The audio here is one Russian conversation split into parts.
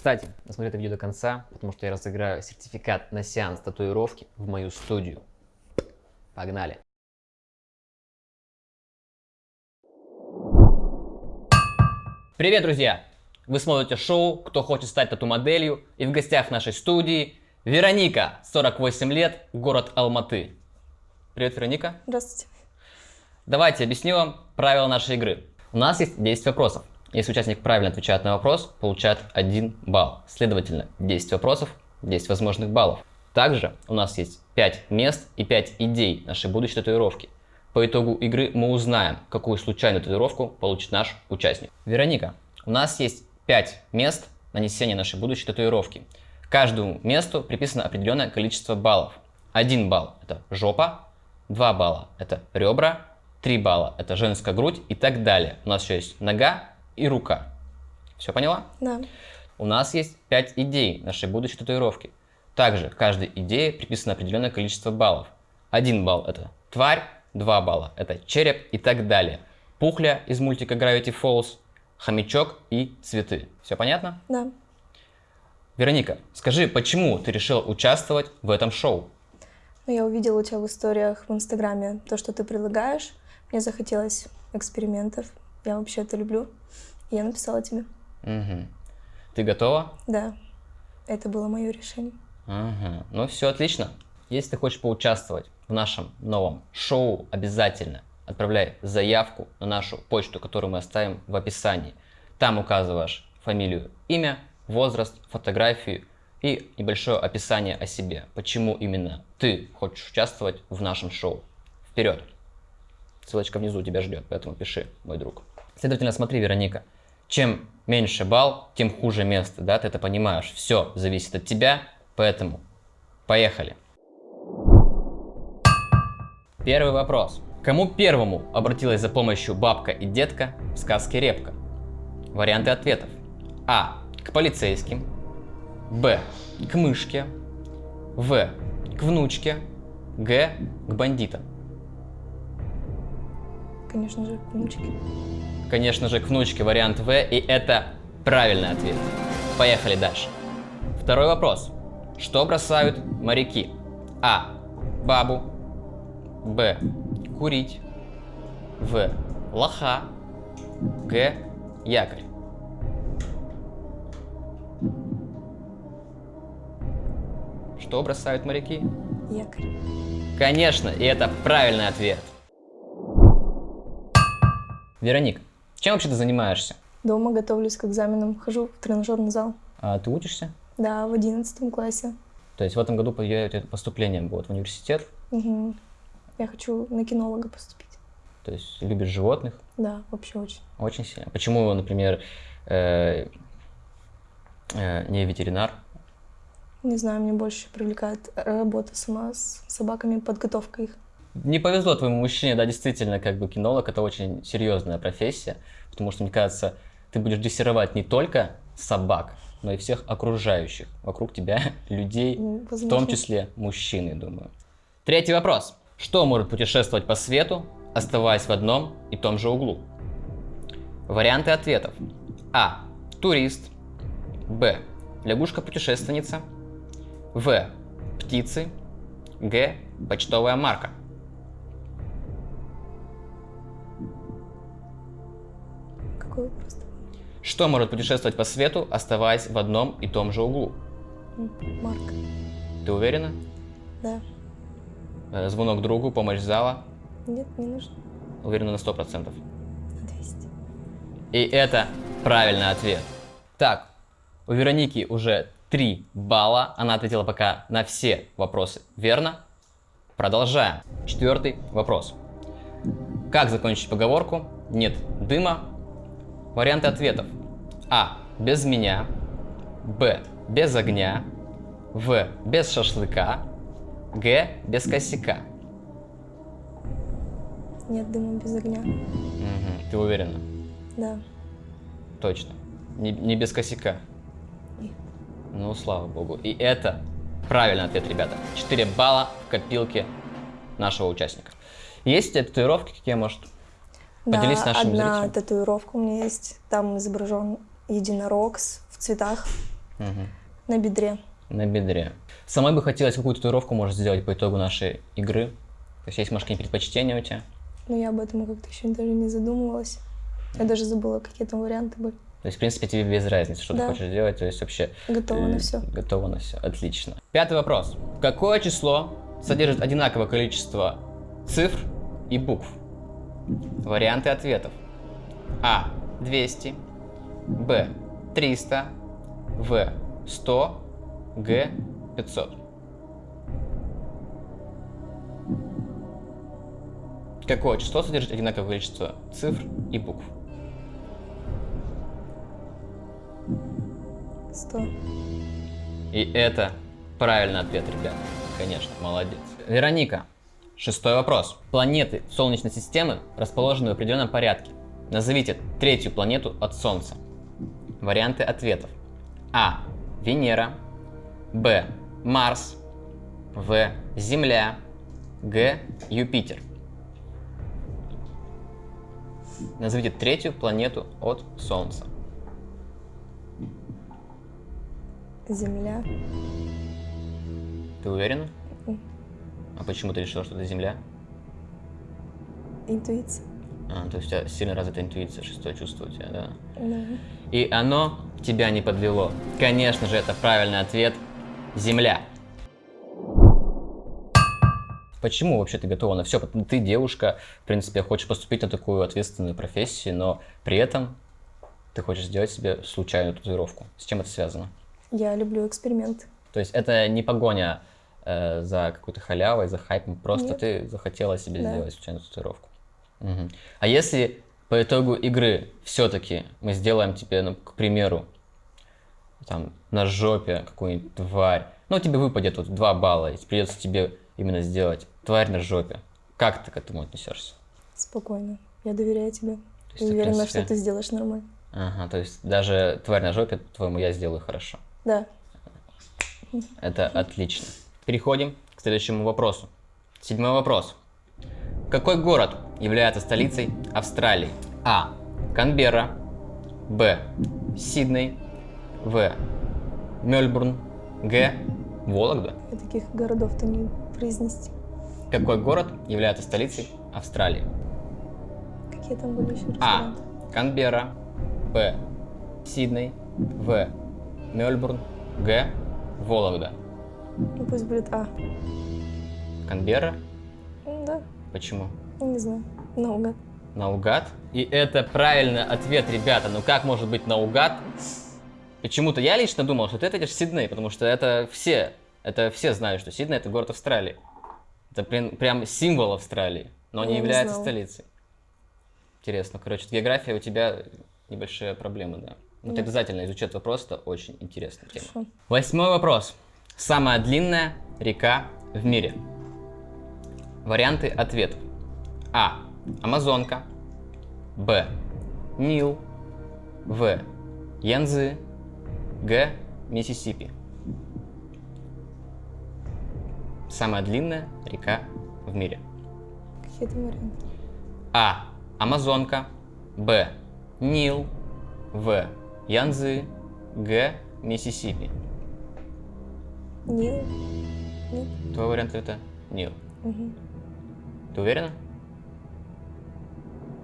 Кстати, досмотри это видео до конца, потому что я разыграю сертификат на сеанс татуировки в мою студию. Погнали! Привет, друзья! Вы смотрите шоу «Кто хочет стать тату-моделью» и в гостях нашей студии Вероника, 48 лет, город Алматы. Привет, Вероника. Здравствуйте. Давайте объясню вам правила нашей игры. У нас есть 10 вопросов. Если участник правильно отвечает на вопрос, получает 1 балл. Следовательно, 10 вопросов, 10 возможных баллов. Также у нас есть 5 мест и 5 идей нашей будущей татуировки. По итогу игры мы узнаем, какую случайную татуировку получит наш участник. Вероника, у нас есть 5 мест нанесения нашей будущей татуировки. Каждому месту приписано определенное количество баллов. 1 балл – это жопа, 2 балла – это ребра, 3 балла – это женская грудь и так далее. У нас еще есть нога и рука. Все поняла? Да. У нас есть 5 идей нашей будущей татуировки. Также каждой идее приписано определенное количество баллов. 1 балл – это тварь, 2 балла – это череп и так далее. Пухля из мультика Gravity Falls, хомячок и цветы. Все понятно? Да. Вероника, скажи, почему ты решила участвовать в этом шоу? Ну, я увидела у тебя в историях в Инстаграме то, что ты предлагаешь. Мне захотелось экспериментов. Я вообще это люблю. И я написала тебе. Угу. Ты готова? Да. Это было мое решение. Ага. Ну все отлично. Если ты хочешь поучаствовать в нашем новом шоу, обязательно отправляй заявку на нашу почту, которую мы оставим в описании. Там указываешь фамилию, имя, возраст, фотографию и небольшое описание о себе. Почему именно ты хочешь участвовать в нашем шоу. Вперед! Ссылочка внизу тебя ждет, поэтому пиши, мой друг. Следовательно, смотри, Вероника, чем меньше балл, тем хуже место, да, ты это понимаешь. Все зависит от тебя, поэтому поехали. Первый вопрос. Кому первому обратилась за помощью бабка и детка в сказке «Репка»? Варианты ответов. А. К полицейским. Б. К мышке. В. К внучке. Г. К бандитам. Конечно же, к внучке. Конечно же, к внучке вариант В, и это правильный ответ. Поехали дальше. Второй вопрос. Что бросают моряки? А. Бабу. Б. Курить. В. Лоха. Г. Якорь. Что бросают моряки? Якорь. Конечно, и это правильный ответ. Вероник, чем вообще ты занимаешься? Дома готовлюсь к экзаменам. Хожу в тренажерный зал. А, ты учишься? Да, в одиннадцатом классе. То есть в этом году поступление будет в университет? Угу. Я хочу на кинолога поступить. То есть любишь животных? Да, вообще очень. Очень сильно. Почему, например, э, э, не ветеринар? Не знаю, мне больше привлекает работа сама с собаками, подготовка их. Не повезло твоему мужчине, да, действительно, как бы кинолог это очень серьезная профессия, потому что, мне кажется, ты будешь дрессировать не только собак, но и всех окружающих вокруг тебя людей, Возможно. в том числе мужчины, думаю. Третий вопрос. Что может путешествовать по свету, оставаясь в одном и том же углу? Варианты ответов. А. Турист. Б. Лягушка-путешественница. В. Птицы. Г. Почтовая марка. Что может путешествовать по свету, оставаясь в одном и том же углу? Марк. Ты уверена? Да. Э, Звонок другу, помощь зала. Нет, не нужно. Уверена на 100%. На 200. И это правильный ответ. Так, у Вероники уже 3 балла. Она ответила пока на все вопросы верно. Продолжаем. Четвертый вопрос. Как закончить поговорку «нет дыма»? Варианты ответов. А. Без меня. Б. Без огня. В. Без шашлыка. Г. Без косяка. Нет дыма без огня. Мгм. Ты уверена? Да. Точно. Не, не без косяка. Нет. Ну, слава богу. И это правильный ответ, ребята. 4 балла в копилке нашего участника. Есть татуировки какие, может? Поделись да, с нашими одна зрителями. татуировка у меня есть. Там изображен единорог в цветах. Мгм. на бедре. На бедре. Самой бы хотелось какую татуировку, может, сделать по итогу нашей игры. То есть есть, может, какие-нибудь предпочтения у тебя? Но я об этом как-то еще даже не задумывалась. Я даже забыла, какие там варианты были. То есть, в принципе, тебе без разницы, что ты Да. хочешь сделать. То есть, вообще... Готова на э, все. Готово на все. Отлично. Пятый вопрос. Какое число содержит одинаковое количество цифр и букв? Варианты ответов. А. 200. Б. 300. В. 100. Г. 500. Какое число содержит одинаковое количество цифр и букв? Сто. И это правильный ответ, ребят. Конечно, молодец. Вероника, шестой вопрос. Планеты Солнечной системы расположены в определенном порядке. Назовите третью планету от Солнца. Варианты ответов. А. Венера. Б. Марс. В. Земля. Г. Юпитер. Назовите третью планету от Солнца. Земля. Ты уверена? А почему ты решила, что это Земля? Интуиция. А, то есть у тебя сильно развита интуиция, шестое чувство у тебя, да? Да. И оно тебя не подвело. Конечно же, это правильный ответ. Земля. Почему вообще ты готова на все? Ты девушка, в принципе, хочешь поступить на такую ответственную профессию, но при этом ты хочешь сделать себе случайную татуировку. С чем это связано? Я люблю эксперименты. То есть это не погоня э, за какой-то халявой, за хайпом, просто Нет. ты захотела себе Да. сделать случайную татуировку. Мгм. А если по итогу игры все-таки мы сделаем тебе, ну, к примеру, там, на жопе какую-нибудь тварь, ну, тебе выпадет вот 2 балла, и придется тебе именно сделать тварь на жопе. Как ты к этому отнесешься? Спокойно. Я доверяю тебе. То есть уверена, принципе- что ты сделаешь нормально. Ага, то есть даже тварь на жопе, твоему я сделаю хорошо. Да. Это отлично. Переходим к следующему вопросу. Седьмой вопрос. Какой город является столицей Австралии? А. Канберра. Б. Сидней. В. Мельбурн. Г. Вологда. Я таких городов-то не произнести. Какой город является столицей Австралии? Какие там были еще А. Канберра. Б. Сидней. В. Мельбурн. Г. Вологда. Ну пусть будет А. Канберра. Да, Почему? не знаю. Наугад. Наугад. И это правильный ответ, ребята. Ну как может быть наугад? Почему-то я лично думал, что ты ответишь Сидней, потому что это все, это все знают, что Сидней это город Австралии. Это прям, прям символ Австралии, но Я не является знала. столицей. Интересно. Короче, география у тебя небольшие проблемы, да. Но ты Да. обязательно изучи этот вопрос, это очень интересная тема. Хорошо. Восьмой вопрос. Самая длинная река в мире. Варианты ответов. А. Амазонка. Б. Нил. В. Янзы. Г. Миссисипи. Самая длинная река в мире. Какие там варианты? А. Амазонка. Б. Нил. В. Янзы. Г. Миссисипи. Нил? Твой вариант это Нил. Мгм. Ты уверена?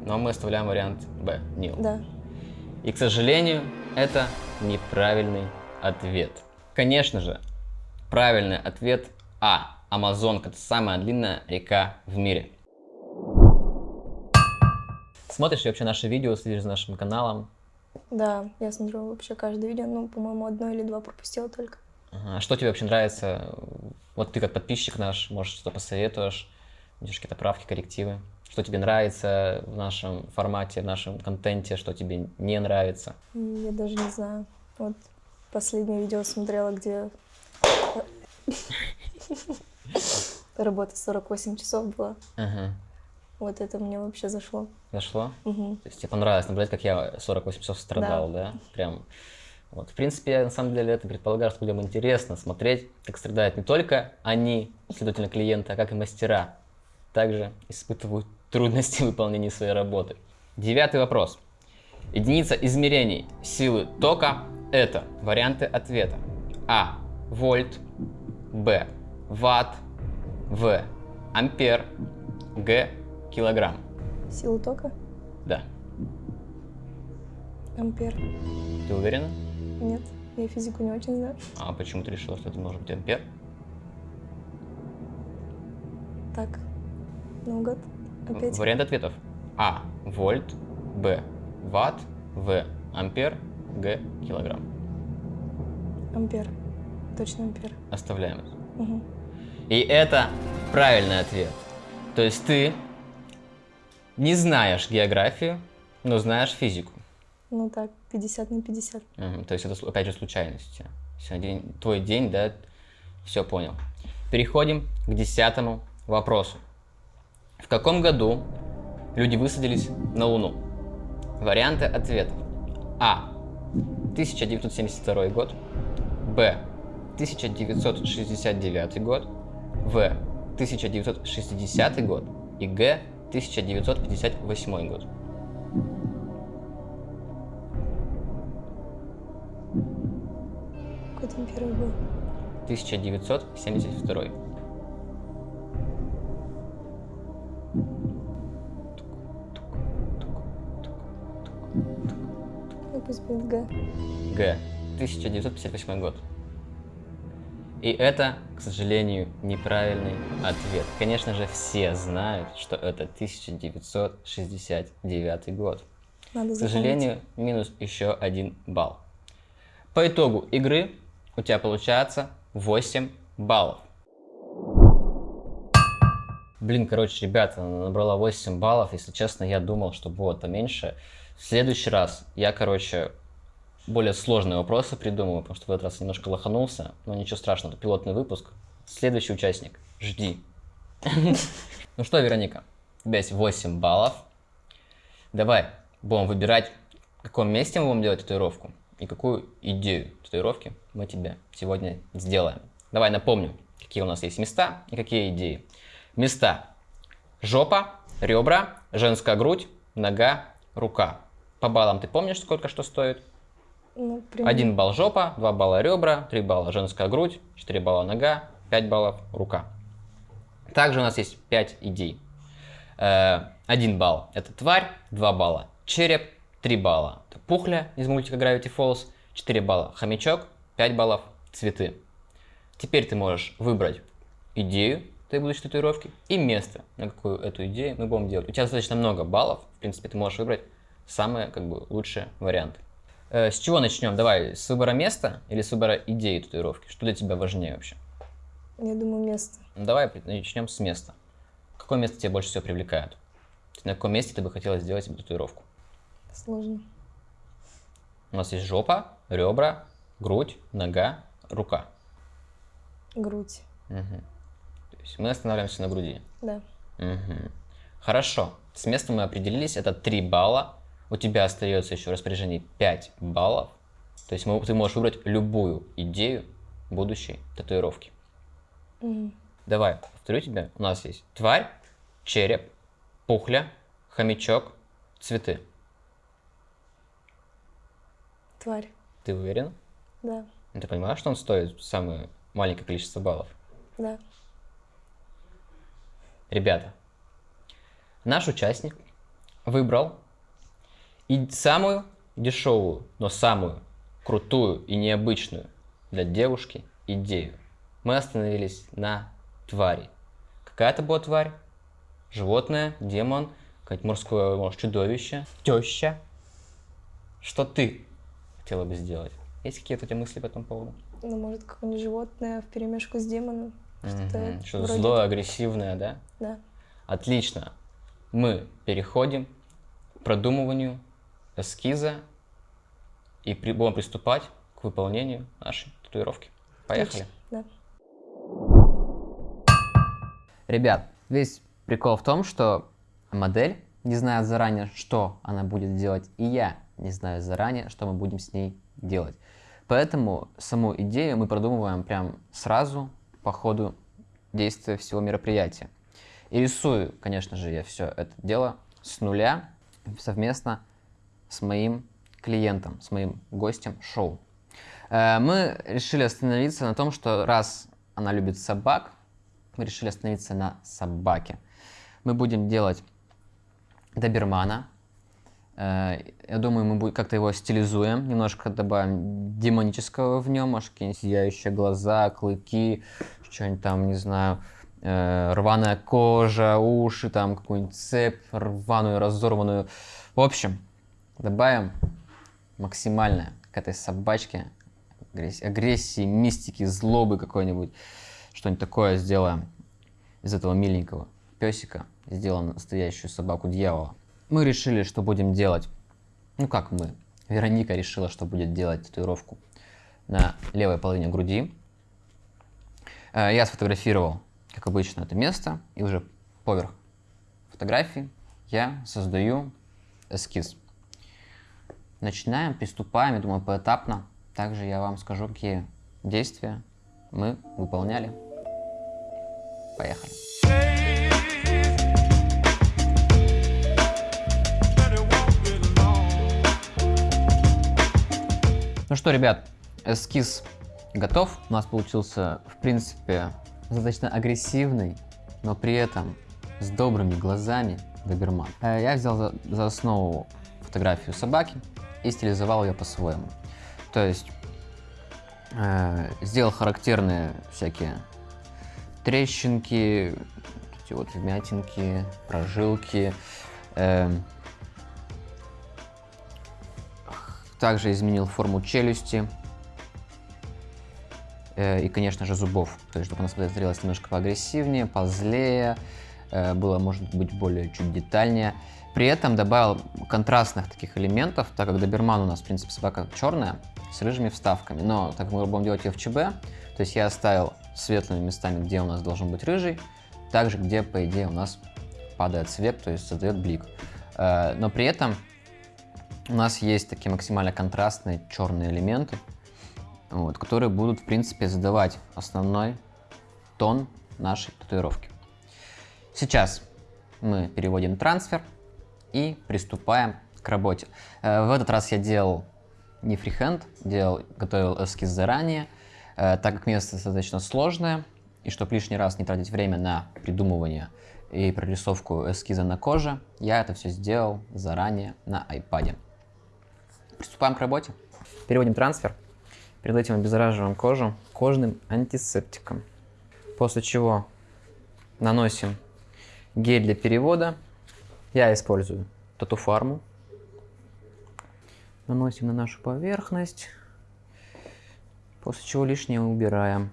Но мы оставляем вариант Б. Нил. Да. И, к сожалению, это неправильный ответ. Конечно же, правильный ответ А. Амазонка – это самая длинная река в мире. Смотришь ли вообще наши видео, следишь за нашим каналом? Да, я смотрю вообще каждое видео, ну, по-моему, одно или два пропустила только. Что тебе вообще нравится? Вот ты как подписчик наш, может, что-то посоветуешь, видишь какие-то правки, коррективы? Что тебе нравится в нашем формате, в нашем контенте, что тебе не нравится? Я даже не знаю. Вот последнее видео смотрела, где работа 48 часов была. Ага. Вот это мне вообще зашло. Зашло? Мгм. То есть тебе понравилось наблюдать, как я 48 часов страдал, да? Прям. Вот. В принципе, на самом деле это предполагаю, что людям интересно смотреть, как страдают не только они, следовательно, клиенты, а как и мастера. Также испытывают трудности в выполнении своей работы. Девятый вопрос. Единица измерений силы тока – это варианты ответа. А. Вольт. Б. Ватт. В. Ампер. Г. Килограмм. Сила тока? Да. Ампер. Ты уверена? Нет, я физику не очень знаю. А почему ты решила, что это может быть ампер? Так, наугад. Опять. Вариант ответов. А. Вольт. Б. Ватт. В. Ампер. Г. Килограмм. Ампер. Точно ампер. Оставляем это. Угу. И это правильный ответ. То есть ты не знаешь географию, но знаешь физику. Ну так, 50 на 50. Мгм, То есть это опять же случайности. Сегодня твой день, да, все понял. Переходим к десятому вопросу. В каком году люди высадились на Луну? Варианты ответов. А. 1972 год. Б. 1969 год. В. 1960 год. И Г. 1958 год. Какой там первый был? 1972. Ну пусть будет Г. Г. 1958 год. И это, к сожалению, неправильный ответ. Конечно же, все знают, что это 1969 год. Надо К сожалению, минус еще один балл. По итогу игры у тебя получается 8 баллов. Блин, короче, ребята, набрала 8 баллов. Если честно, я думал, что будет поменьше. В следующий раз я, короче, более сложные вопросы придумаю, потому что в этот раз немножко лоханулся. Но ничего страшного, это пилотный выпуск. Следующий участник, жди. Ну что, Вероника, у тебя есть 8 баллов. Давай будем выбирать, в каком месте мы будем делать татуировку и какую идею татуировки мы тебе сегодня сделаем. Давай напомню, какие у нас есть места и какие идеи. Места. Жопа, ребра, женская грудь, нога, рука. По баллам ты помнишь, сколько что стоит? Ну, примерно. Один балл жопа, два балла ребра, три балла женская грудь, четыре балла нога, пять баллов рука. Также у нас есть пять идей. Э, Один балл это тварь, два балла череп, три балла это пухля из мультика Gravity Falls, 4 балла хомячок, 5 баллов цветы. Теперь ты можешь выбрать идею твоей будущей татуировки и место, на какую эту идею мы будем делать. У тебя достаточно много баллов, в принципе, ты можешь выбрать самые как бы лучшие варианты. Э, С чего начнем? Давай, с выбора места или с выбора идеи татуировки? Что для тебя важнее вообще? Я думаю, место. Ну, давай начнем с места. Какое место тебя больше всего привлекает? На каком месте ты бы хотела сделать себе татуировку? Сложно. У нас есть жопа, ребра, грудь, нога, рука. Грудь. Мгм. То есть мы останавливаемся на груди. Да. Мгм. Хорошо. С местом мы определились. Это 3 балла. У тебя остается еще в распоряжении 5 баллов. То есть мы- ты можешь выбрать любую идею будущей татуировки. Мгм. Давай, повторю тебе. У нас есть тварь, череп, пухля, хомячок, цветы. Тварь. Ты уверен? Да. Ну, Ты понимаешь, что он стоит самое маленькое количество баллов? Да. Ребята, наш участник выбрал и самую дешевую, но самую крутую и необычную для девушки идею. Мы остановились на твари. Какая это была тварь? Животное, демон, какое-нибудь морское, может, чудовище, теща. Что ты хотела бы сделать? Есть какие-то у тебя мысли по этому поводу? Ну, может, какое-нибудь животное в перемешку с демоном. Что-то Мгм. Что-то вроде злое, агрессивное, да? Да. Отлично. Мы переходим к продумыванию эскиза и при- будем приступать к выполнению нашей татуировки. Поехали. Да. Ребят, весь прикол в том, что модель не знает заранее, что она будет делать, и я не знаю заранее, что мы будем с ней делать. Поэтому саму идею мы продумываем прям сразу по ходу действия всего мероприятия. И рисую, конечно же, я все это дело с нуля совместно с моим клиентом, с моим гостем шоу. Э, мы решили остановиться на том, что раз она любит собак, мы решили остановиться на собаке. Мы будем делать добермана. Э, я думаю, мы как-то его стилизуем, немножко добавим демонического в нем, может, какие-нибудь сияющие глаза, клыки, что-нибудь там, не знаю, э, рваная кожа, уши, там какую-нибудь цепь рваную, разорванную. В общем, добавим максимальное к этой собачке агрессии, мистики, злобы какой-нибудь. Что-нибудь такое сделаем из этого миленького песика. Сделаем настоящую собаку дьявола. Мы решили, что будем делать. Ну как мы? Вероника решила, что будет делать татуировку на левой половине груди. Э, я сфотографировал, как обычно, это место. И уже поверх фотографии я создаю эскиз. Начинаем, приступаем, я думаю, поэтапно. Также я вам скажу, какие действия мы выполняли. Поехали. Ну что, ребят, эскиз готов. У нас получился, в принципе, достаточно агрессивный, но при этом с добрыми глазами доберман. Э, я взял за, за основу фотографию собаки и стилизовал ее по-своему. То есть э, сделал характерные всякие трещинки, вот вмятинки, прожилки. Э, также изменил форму челюсти. Э, и, конечно же, зубов. То есть, чтобы она смотрелась немножко поагрессивнее, позлее, э, было, может быть, более чуть детальнее. При этом добавил контрастных таких элементов, так как доберман у нас, в принципе, собака черная, с рыжими вставками. Но так как мы будем делать ее в ЧБ, то есть я оставил светлыми местами, где у нас должен быть рыжий, также где, по идее, у нас падает свет, то есть создает блик. Э, но при этом у нас есть такие максимально контрастные черные элементы, вот, которые будут, в принципе, задавать основной тон нашей татуировки. Сейчас мы переводим трансфер и приступаем к работе. Э, в этот раз я делал не фрихенд, делал, готовил эскиз заранее, э, так как место достаточно сложное, и чтобы лишний раз не тратить время на придумывание и прорисовку эскиза на коже, я это все сделал заранее на iPad. Приступаем к работе. Переводим трансфер. Перед этим обеззараживаем кожу кожным антисептиком. После чего наносим гель для перевода. Я использую татуфарму наносим на нашу поверхность, после чего лишнее убираем.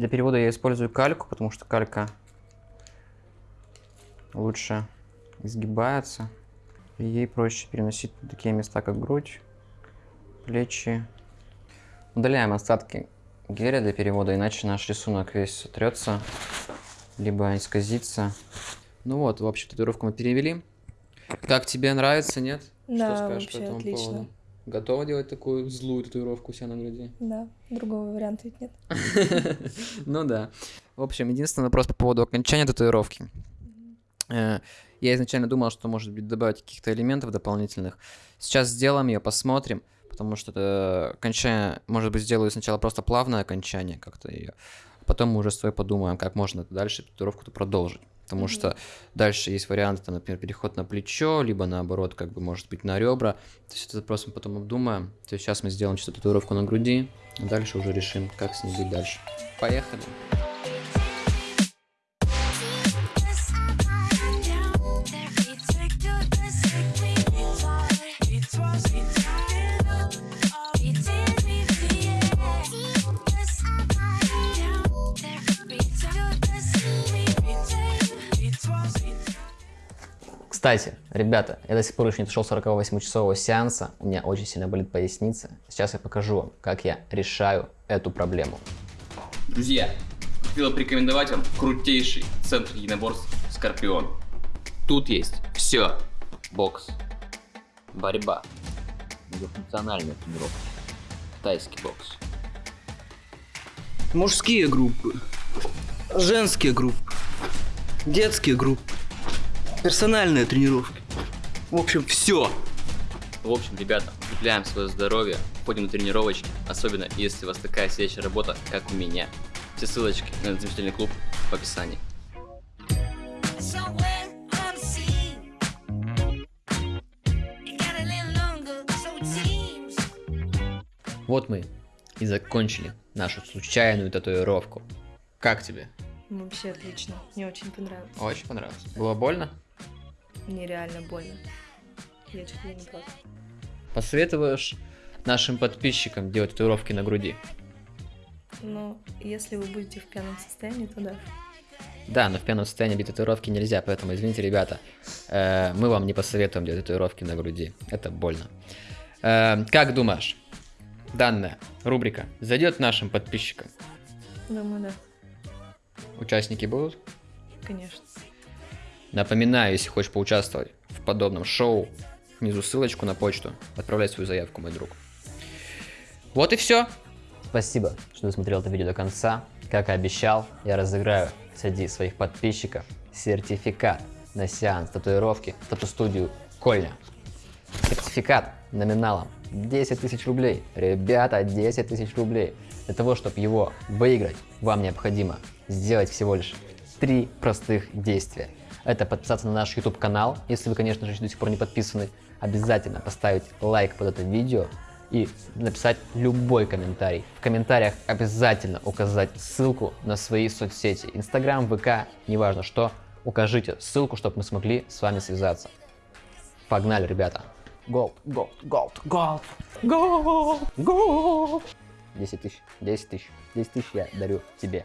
Для перевода я использую кальку, потому что калька лучше изгибается. И ей проще переносить такие места, как грудь, плечи, Удаляем остатки геля для перевода, иначе наш рисунок весь сотрется, либо исказится. Ну вот, в общем, татуировку мы перевели. Как тебе нравится, нет? Да, Что скажешь вообще по этому отлично. поводу? Готова делать такую злую татуировку у себя на груди? Да, другого варианта ведь нет. Ну да. В общем, единственный вопрос по поводу окончания татуировки. Э, я изначально думал, что, может быть, добавить каких-то элементов дополнительных. Сейчас сделаем ее, посмотрим потому что это окончание, может быть, сделаю сначала просто плавное окончание как-то ее, а потом мы уже с тобой подумаем, как можно дальше татуировку-то продолжить. Потому mm-hmm. что дальше есть варианты, там, например, переход на плечо, либо наоборот, как бы, может быть, на ребра. То есть это просто мы потом обдумаем. То есть сейчас мы сделаем чисто татуировку на груди, а дальше уже решим, как с ней быть дальше. Поехали! Кстати, ребята, я до сих пор еще не дошел 48-часового сеанса, у меня очень сильно болит поясница. Сейчас я покажу вам, как я решаю эту проблему. Друзья, хотел порекомендовать вам крутейший центр единоборств Скорпион. Тут есть все. Бокс, борьба, многофункциональная тренировка, тайский бокс, Мужские группы, женские группы, детские группы, персональные тренировки. В общем, все. В общем, ребята, укрепляем свое здоровье, ходим на тренировочки, особенно если у вас такая сидячая работа, как у меня. Все ссылочки на этот замечательный клуб в описании. Вот мы и закончили нашу случайную татуировку. Как тебе? Вообще отлично. Мне очень понравилось. Очень понравилось. Было больно? Мне реально больно. Я чуть ли не плакала. Посоветуешь нашим подписчикам делать татуировки на груди? Но если вы будете в пьяном состоянии, то да. Да, но в пьяном состоянии бить татуировки нельзя, поэтому извините, ребята, э, мы вам не посоветуем делать татуировки на груди. Это больно. Э, как думаешь, данная рубрика зайдет нашим подписчикам? Думаю, да. Участники будут? Конечно. Напоминаю, если хочешь поучаствовать в подобном шоу, внизу ссылочку на почту, отправляй свою заявку, мой друг. Вот и все. Спасибо, что досмотрел это видео до конца. Как и обещал, я разыграю среди своих подписчиков сертификат на сеанс татуировки в тату-студию Кольня. Сертификат номиналом 10 тысяч рублей. Ребята, 10 тысяч рублей. Для того, чтобы его выиграть, вам необходимо сделать всего лишь три простых действия. Это подписаться на наш YouTube канал, если вы, конечно же, до сих пор не подписаны. Обязательно поставить лайк под это видео и написать любой комментарий. В комментариях обязательно указать ссылку на свои соцсети. Инстаграм, ВК, неважно что. Укажите ссылку, чтобы мы смогли с вами связаться. Погнали, ребята. Gold, gold, gold, gold, gold, gold. 10 тысяч, 10 тысяч, 10 тысяч я дарю тебе.